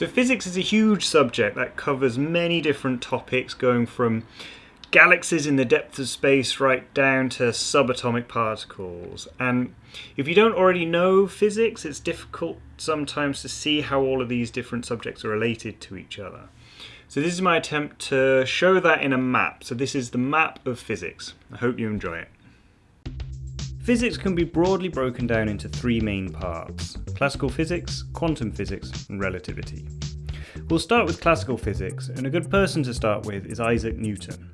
So physics is a huge subject that covers many different topics going from galaxies in the depth of space right down to subatomic particles. And if you don't already know physics, it's difficult sometimes to see how all of these different subjects are related to each other. So this is my attempt to show that in a map. So this is the map of physics. I hope you enjoy it. Physics can be broadly broken down into three main parts, classical physics, quantum physics and relativity. We'll start with classical physics, and a good person to start with is Isaac Newton.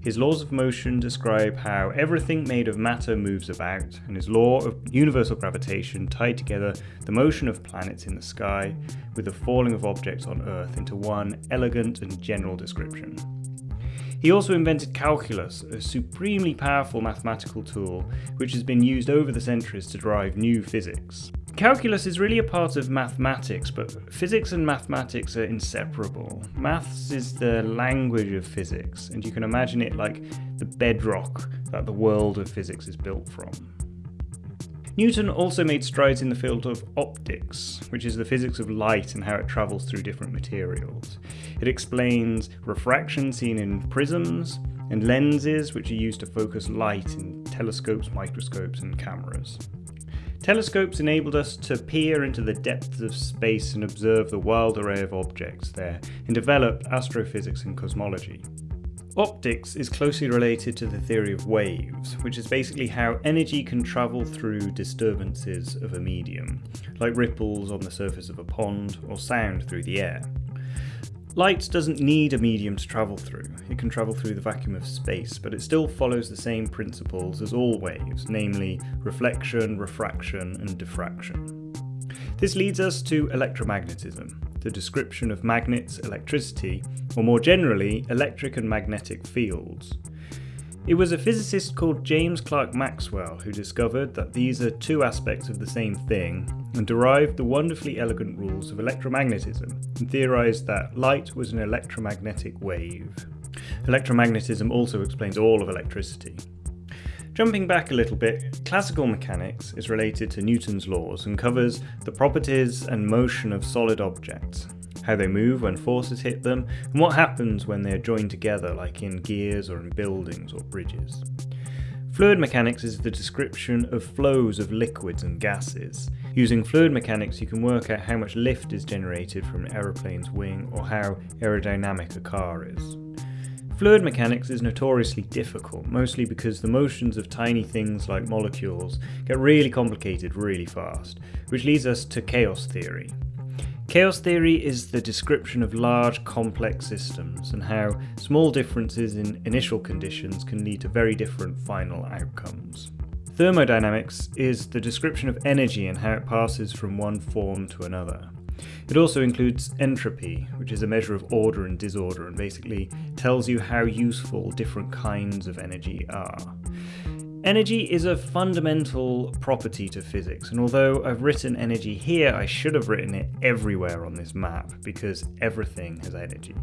His laws of motion describe how everything made of matter moves about, and his law of universal gravitation tied together the motion of planets in the sky with the falling of objects on Earth into one elegant and general description. He also invented calculus, a supremely powerful mathematical tool which has been used over the centuries to drive new physics. Calculus is really a part of mathematics, but physics and mathematics are inseparable. Maths is the language of physics, and you can imagine it like the bedrock that the world of physics is built from. Newton also made strides in the field of optics, which is the physics of light and how it travels through different materials. It explains refraction seen in prisms, and lenses which are used to focus light in telescopes, microscopes and cameras. Telescopes enabled us to peer into the depths of space and observe the wild array of objects there, and develop astrophysics and cosmology. Optics is closely related to the theory of waves, which is basically how energy can travel through disturbances of a medium, like ripples on the surface of a pond or sound through the air. Light doesn't need a medium to travel through. It can travel through the vacuum of space, but it still follows the same principles as all waves, namely reflection, refraction, and diffraction. This leads us to electromagnetism, the description of magnets, electricity, or more generally, electric and magnetic fields. It was a physicist called James Clerk Maxwell who discovered that these are two aspects of the same thing and derived the wonderfully elegant rules of electromagnetism and theorized that light was an electromagnetic wave. Electromagnetism also explains all of electricity. Jumping back a little bit, classical mechanics is related to Newton's laws and covers the properties and motion of solid objects, how they move when forces hit them, and what happens when they are joined together like in gears or in buildings or bridges. Fluid mechanics is the description of flows of liquids and gases. Using fluid mechanics you can work out how much lift is generated from an aeroplane's wing or how aerodynamic a car is. Fluid mechanics is notoriously difficult, mostly because the motions of tiny things like molecules get really complicated really fast, which leads us to chaos theory. Chaos theory is the description of large complex systems and how small differences in initial conditions can lead to very different final outcomes. Thermodynamics is the description of energy and how it passes from one form to another. It also includes entropy, which is a measure of order and disorder and basically tells you how useful different kinds of energy are. Energy is a fundamental property to physics, and although I've written energy here, I should have written it everywhere on this map, because everything has energy.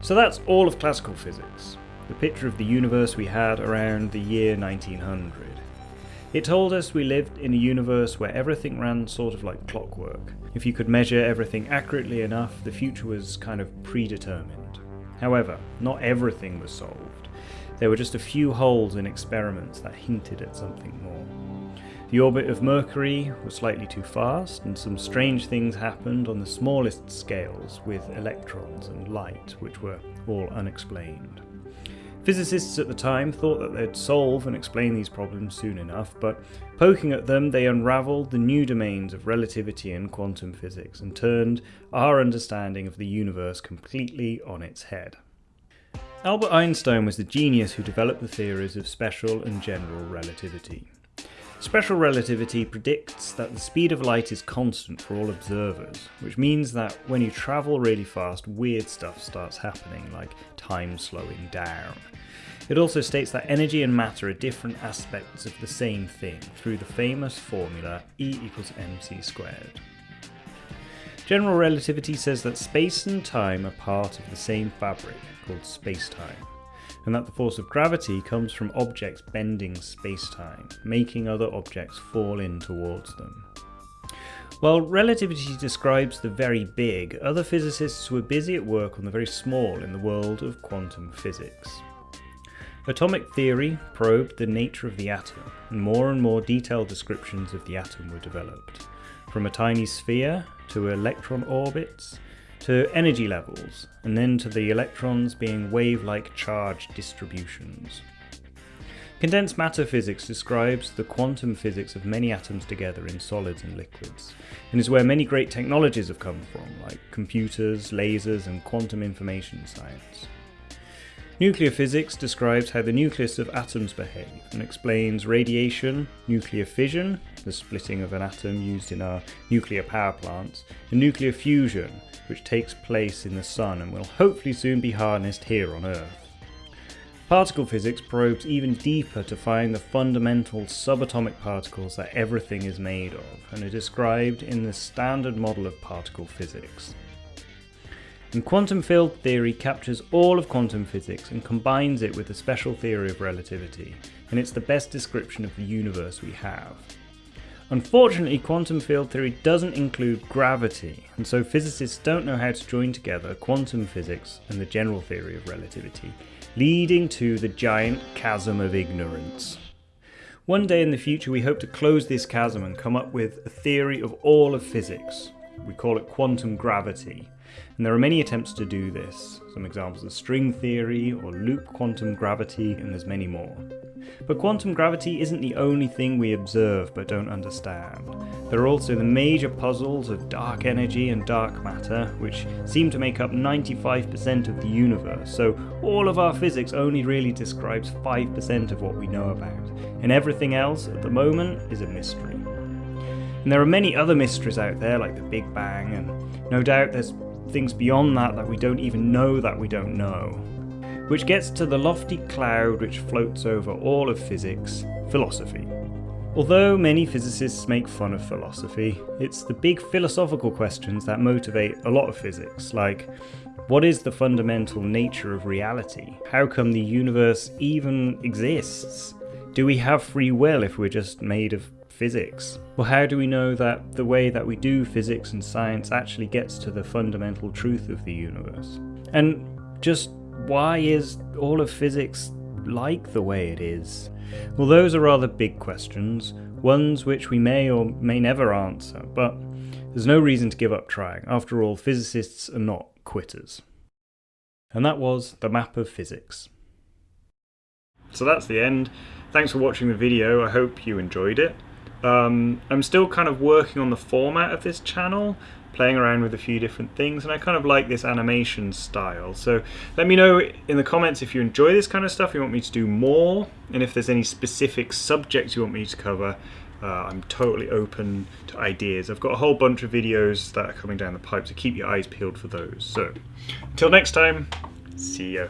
So that's all of classical physics, the picture of the universe we had around the year 1900. It told us we lived in a universe where everything ran sort of like clockwork. If you could measure everything accurately enough, the future was kind of predetermined. However, not everything was solved. There were just a few holes in experiments that hinted at something more. The orbit of Mercury was slightly too fast, and some strange things happened on the smallest scales with electrons and light, which were all unexplained. Physicists at the time thought that they'd solve and explain these problems soon enough, but poking at them, they unravelled the new domains of relativity and quantum physics and turned our understanding of the universe completely on its head. Albert Einstein was the genius who developed the theories of special and general relativity. Special relativity predicts that the speed of light is constant for all observers, which means that when you travel really fast, weird stuff starts happening, like time slowing down. It also states that energy and matter are different aspects of the same thing through the famous formula E equals mc squared. General relativity says that space and time are part of the same fabric, called spacetime, and that the force of gravity comes from objects bending spacetime, making other objects fall in towards them. While relativity describes the very big, other physicists were busy at work on the very small in the world of quantum physics. Atomic theory probed the nature of the atom, and more and more detailed descriptions of the atom were developed, from a tiny sphere to electron orbits to energy levels, and then to the electrons being wave-like charge distributions. Condensed matter physics describes the quantum physics of many atoms together in solids and liquids, and is where many great technologies have come from, like computers, lasers, and quantum information science. Nuclear physics describes how the nucleus of atoms behave and explains radiation, nuclear fission, the splitting of an atom used in our nuclear power plants, and nuclear fusion, which takes place in the Sun and will hopefully soon be harnessed here on Earth. Particle physics probes even deeper to find the fundamental subatomic particles that everything is made of, and are described in the standard model of particle physics. And quantum field theory captures all of quantum physics and combines it with the special theory of relativity, and it's the best description of the universe we have. Unfortunately, quantum field theory doesn't include gravity, and so physicists don't know how to join together quantum physics and the general theory of relativity, leading to the giant chasm of ignorance. One day in the future we hope to close this chasm and come up with a theory of all of physics. We call it quantum gravity, and there are many attempts to do this. Some examples are string theory or loop quantum gravity, and there's many more. But quantum gravity isn't the only thing we observe but don't understand. There are also the major puzzles of dark energy and dark matter, which seem to make up 95% of the universe, so all of our physics only really describes 5% of what we know about, and everything else at the moment is a mystery. And there are many other mysteries out there, like the Big Bang, and no doubt there's things beyond that that we don't even know that we don't know which gets to the lofty cloud which floats over all of physics, philosophy. Although many physicists make fun of philosophy, it's the big philosophical questions that motivate a lot of physics, like what is the fundamental nature of reality? How come the universe even exists? Do we have free will if we're just made of physics? Well, how do we know that the way that we do physics and science actually gets to the fundamental truth of the universe? And just why is all of physics like the way it is? Well, those are rather big questions, ones which we may or may never answer, but there's no reason to give up trying. After all, physicists are not quitters. And that was the map of physics. So that's the end. Thanks for watching the video. I hope you enjoyed it. Um, I'm still kind of working on the format of this channel playing around with a few different things and I kind of like this animation style. So let me know in the comments if you enjoy this kind of stuff you want me to do more and if there's any specific subjects you want me to cover uh, I'm totally open to ideas. I've got a whole bunch of videos that are coming down the pipe so keep your eyes peeled for those. So until next time see ya